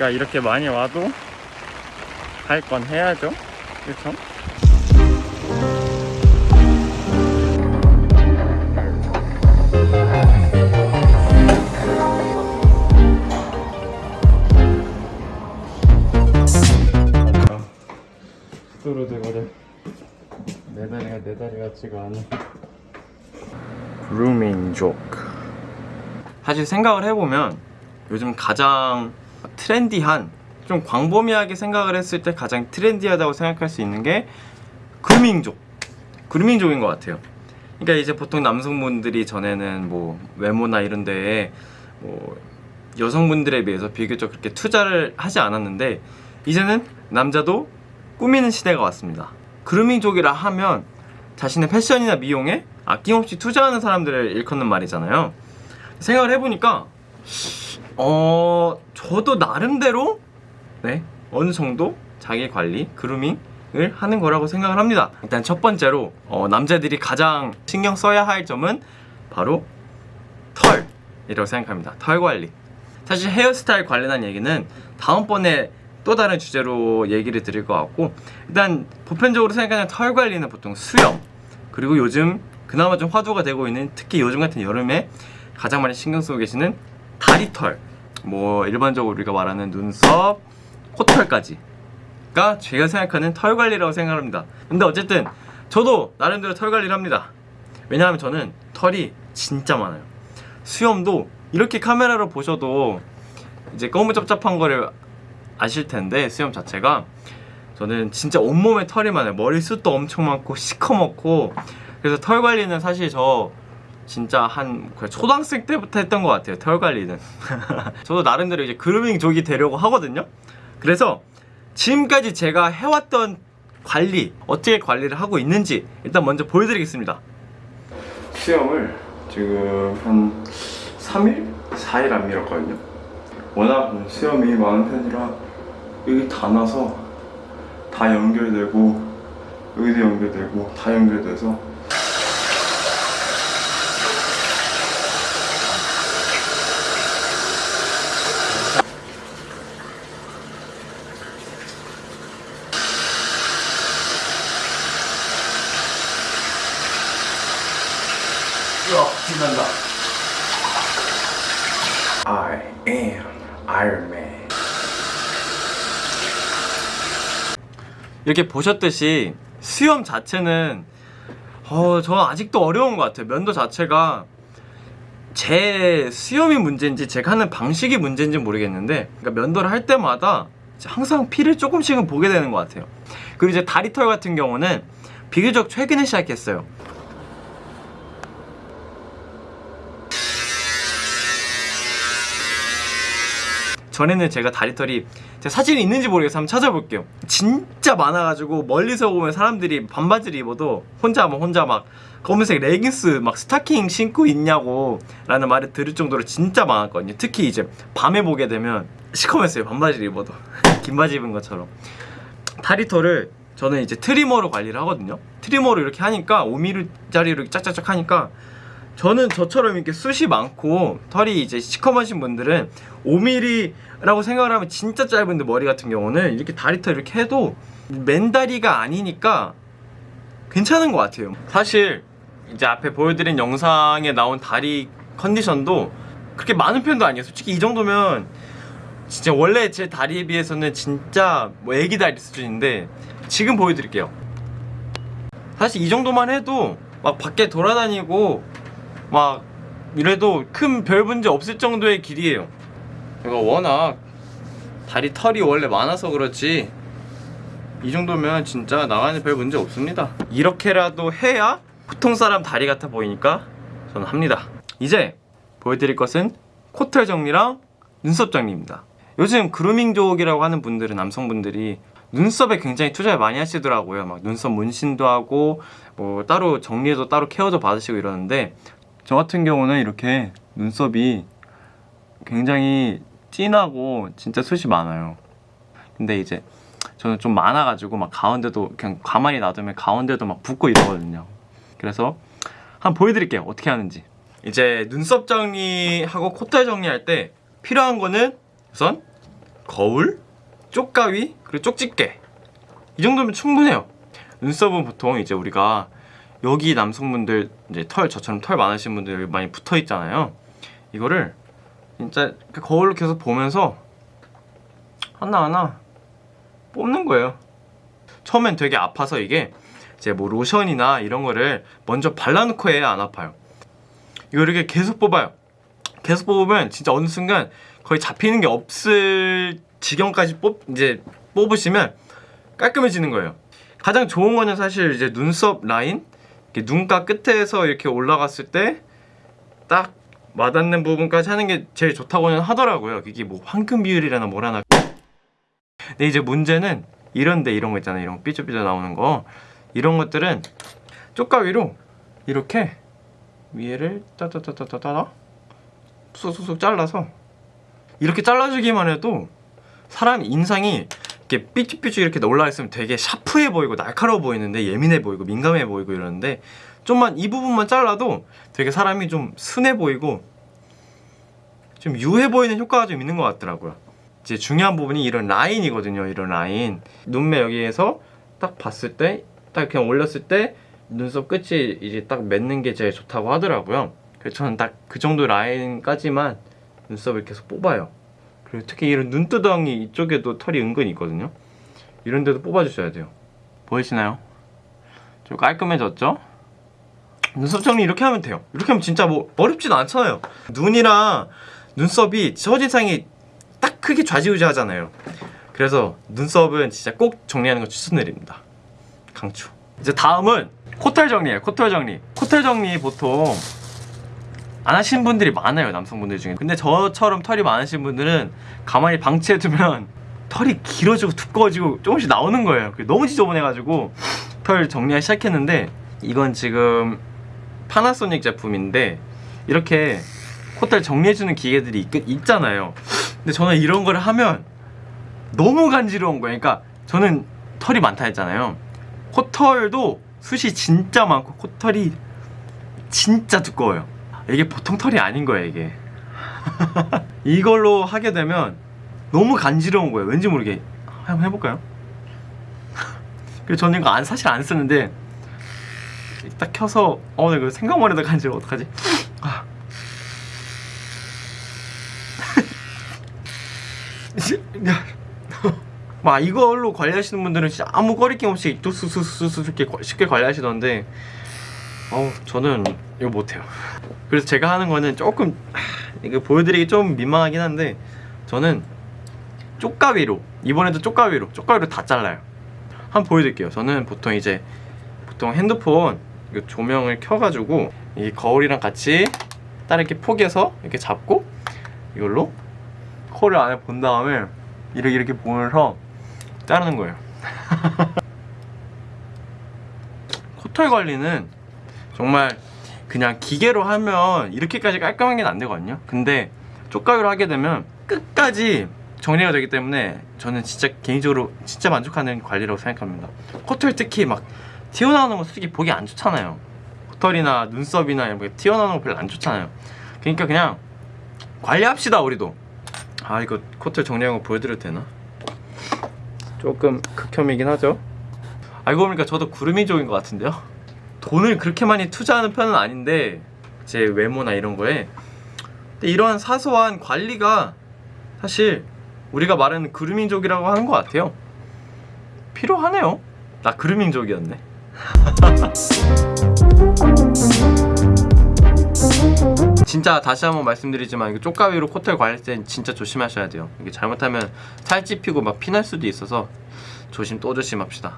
그러니까 이렇게 많이 와도 할 건 해야죠. 그렇죠? 내 다리가 내 다리 같지가 않아 그루밍족 사실 생각을 해보면 요즘 가장 트렌디한 좀 광범위하게 생각을 했을 때 가장 트렌디하다고 생각할 수 있는 게 그루밍족. 그루밍족인 것 같아요. 그러니까 이제 보통 남성분들이 전에는 뭐 외모나 이런 데에 뭐 여성분들에 비해서 비교적 그렇게 투자를 하지 않았는데 이제는 남자도 꾸미는 시대가 왔습니다. 그루밍족이라 하면 자신의 패션이나 미용에 아낌없이 투자하는 사람들을 일컫는 말이잖아요. 생각을 해보니까 어 저도 나름대로 네 어느 정도 자기 관리 그루밍을 하는 거라고 생각을 합니다. 일단 첫 번째로 어, 남자들이 가장 신경 써야 할 점은 바로 털이라고 생각합니다. 털 관리. 사실 헤어스타일 관련한 얘기는 다음번에 또 다른 주제로 얘기를 드릴 것 같고 일단 보편적으로 생각하는 털 관리는 보통 수염 그리고 요즘 그나마 좀 화두가 되고 있는 특히 요즘 같은 여름에 가장 많이 신경 쓰고 계시는 다리털 뭐 일반적으로 우리가 말하는 눈썹, 코털까지 가 제가 생각하는 털 관리라고 생각합니다. 근데 어쨌든 저도 나름대로 털 관리를 합니다. 왜냐하면 저는 털이 진짜 많아요. 수염도 이렇게 카메라로 보셔도 이제 거무잡잡한 거를 아실 텐데 수염 자체가 저는 진짜 온몸에 털이 많아요. 머리숱도 엄청 많고 시커멓고 그래서 털 관리는 사실 저 진짜 한 초등학생 때부터 했던 것 같아요 털 관리는. 저도 나름대로 이제 그루밍족이 되려고 하거든요. 그래서 지금까지 제가 해왔던 관리 어떻게 관리를 하고 있는지 일단 먼저 보여드리겠습니다. 수염을 지금 한 3일? 4일 안 밀었거든요. 워낙 수염이 많은 편이라 여기 다 나서 다 연결되고 여기도 연결되고 다 연결돼서 으악 빛난다. I am Iron Man. 이렇게 보셨듯이 수염 자체는 어, 저 아직도 어려운 것 같아요. 면도 자체가 제 수염이 문제인지 제가 하는 방식이 문제인지 모르겠는데 그러니까 면도를 할 때마다 항상 피를 조금씩은 보게 되는 것 같아요. 그리고 이제 다리털 같은 경우는 비교적 최근에 시작했어요 전에는 제가 다리털이 제가 사진이 있는지 모르겠어 한번 찾아볼게요. 진짜 많아가지고 멀리서 보면 사람들이 반바지를 입어도 혼자 뭐 혼자 막 검은색 레깅스 막 스타킹 신고 있냐고 라는 말을 들을 정도로 진짜 많았거든요. 특히 이제 밤에 보게 되면 시커맸어요 반바지를 입어도. 긴 바지 입은 것처럼. 다리털을 저는 이제 트리머로 관리를 하거든요. 트리머로 이렇게 하니까 5mm짜리로 이렇게 짝짝짝 하니까 저는 저처럼 이렇게 숱이 많고 털이 이제 시커먼신 분들은 5mm라고 생각을 하면 진짜 짧은데 머리 같은 경우는 이렇게 다리털 이렇게 해도 맨다리가 아니니까 괜찮은 것 같아요. 사실 이제 앞에 보여드린 영상에 나온 다리 컨디션도 그렇게 많은 편도 아니에요. 솔직히 이 정도면 진짜 원래 제 다리에 비해서는 진짜 뭐 애기 다리 수준인데 지금 보여드릴게요. 사실 이 정도만 해도 막 밖에 돌아다니고 막 이래도 큰 별 문제 없을 정도의 길이에요. 제가 워낙 다리 털이 원래 많아서 그렇지 이 정도면 진짜 나가는 별 문제 없습니다. 이렇게라도 해야 보통 사람 다리 같아 보이니까 저는 합니다. 이제 보여드릴 것은 코털 정리랑 눈썹 정리입니다. 요즘 그루밍족이라고 하는 분들은 남성분들이 눈썹에 굉장히 투자를 많이 하시더라고요. 막 눈썹 문신도 하고 뭐 따로 정리해서 따로 케어도 받으시고 이러는데 저 같은 경우는 이렇게 눈썹이 굉장히 진하고 진짜 숱이 많아요. 근데 이제 저는 좀 많아가지고 막 가운데도 그냥 가만히 놔두면 가운데도 막 붓고 이러거든요. 그래서 한번 보여드릴게요. 어떻게 하는지. 이제 눈썹 정리하고 콧털 정리할 때 필요한 거는 우선 거울, 쪽가위, 그리고 쪽집게. 이 정도면 충분해요. 눈썹은 보통 이제 우리가 여기 남성분들 이제 털 저처럼 털 많으신 분들 많이 붙어 있잖아요. 이거를 진짜 그 거울로 계속 보면서 하나 하나 뽑는 거예요. 처음엔 되게 아파서 이게 이제 뭐 로션이나 이런 거를 먼저 발라놓고 해야 안 아파요. 이거 이렇게 계속 뽑아요. 계속 뽑으면 진짜 어느 순간 거의 잡히는 게 없을 지경까지 뽑 이제 뽑으시면 깔끔해지는 거예요. 가장 좋은 거는 사실 이제 눈썹 라인, 눈가 끝에서 이렇게 올라갔을 때 딱 와닿는 부분까지 하는 게 제일 좋다고는 하더라고요. 이게 뭐 황금 비율이라나 뭐라나. 근데 이제 문제는 이런데 이런 거 있잖아요. 이런 삐져삐져 나오는 거 이런 것들은 쪽가위로 이렇게 위에를 따다다다다다 쏙쏙쏙 잘라서 이렇게 잘라주기만 해도 사람 인상이 이렇게 삐쭉삐쭉 이렇게 올라 있으면 되게 샤프해 보이고 날카로워 보이는데 예민해 보이고 민감해 보이고 이러는데 좀만 이 부분만 잘라도 되게 사람이 좀 순해 보이고 좀 유해 보이는 효과가 좀 있는 것 같더라고요. 이제 중요한 부분이 이런 라인이거든요. 이런 라인 눈매 여기에서 딱 봤을 때 딱 그냥 올렸을 때 눈썹 끝이 이제 딱 맺는 게 제일 좋다고 하더라고요. 그래서 저는 딱 그 정도 라인까지만 눈썹을 계속 뽑아요. 그리고 특히 이런 눈두덩이 이쪽에도 털이 은근히 있거든요. 이런 데도 뽑아주셔야 돼요. 보이시나요? 좀 깔끔해졌죠? 눈썹 정리 이렇게 하면 돼요. 이렇게 하면 진짜 뭐 어렵진 않잖아요. 눈이랑 눈썹이 첫인상이 딱 크게 좌지우지 하잖아요. 그래서 눈썹은 진짜 꼭 정리하는 거 추천드립니다. 강추. 이제 다음은 코털 정리예요. 코털 정리. 코털 정리 보통 안 하시는 분들이 많아요. 남성분들 중에. 근데 저처럼 털이 많으신 분들은 가만히 방치해두면 털이 길어지고 두꺼워지고 조금씩 나오는 거예요. 너무 지저분해가지고 털 정리하기 시작했는데 이건 지금 파나소닉 제품인데 이렇게 코털 정리해주는 기계들이 있, 있잖아요. 근데 저는 이런 걸 하면 너무 간지러운 거예요. 그러니까 저는 털이 많다 했잖아요. 코털도 숱이 진짜 많고 코털이 진짜 두꺼워요. 이게 보통 털이 아닌 거예요, 이게. 이걸로 하게 되면 너무 간지러운 거예요. 왠지 모르게. 한번 해볼까요? 그래서 저는 이거 안, 사실 안 쓰는데 딱 켜서 어, 나 이거 생각만 해도 간지러워. 어떡하지? 아. 막 이걸로 관리하시는 분들은 진짜 아무 거리낌 없이 뚝쑥쑥쑥 이렇게 쉽게 관리하시던데 어우 저는 이거 못해요. 그래서 제가 하는 거는 조금 이거 보여드리기 좀 민망하긴 한데 저는 쪽가위로 이번에도 쪽가위로 쪽가위로 다 잘라요. 한번 보여드릴게요. 저는 보통 이제 보통 핸드폰 조명을 켜가지고 이 거울이랑 같이 딱 이렇게 포개서 이렇게 잡고 이걸로 코를 안에 본 다음에 이렇게 이렇게 보면서 자르는 거예요. 코털 관리는 정말 그냥 기계로 하면 이렇게까지 깔끔하게는 안 되거든요. 근데 쪽가위로 하게 되면 끝까지 정리가 되기 때문에 저는 진짜 개인적으로 진짜 만족하는 관리라고 생각합니다. 코털 특히 막 튀어나오는 거 솔직히 보기 안 좋잖아요. 코털이나 눈썹이나 이런 거 튀어나오는 거 별로 안 좋잖아요. 그러니까 그냥 관리합시다 우리도. 아 이거 코털 정리한 거 보여드려도 되나? 조금 극혐이긴 하죠? 알고 보니까 저도 구름이 족인 것 같은데요 돈을 그렇게 많이 투자하는 편은 아닌데 제 외모나 이런 거에. 근데 이러한 사소한 관리가 사실 우리가 말하는 그루밍족이라고 하는 것 같아요. 필요하네요. 나 그루밍족이었네. 진짜 다시 한번 말씀드리지만 이거 쪽가위로 코털 관리할 땐 진짜 조심하셔야 돼요. 이게 잘못하면 살찌 피고 막 피날 수도 있어서 조심 또 조심합시다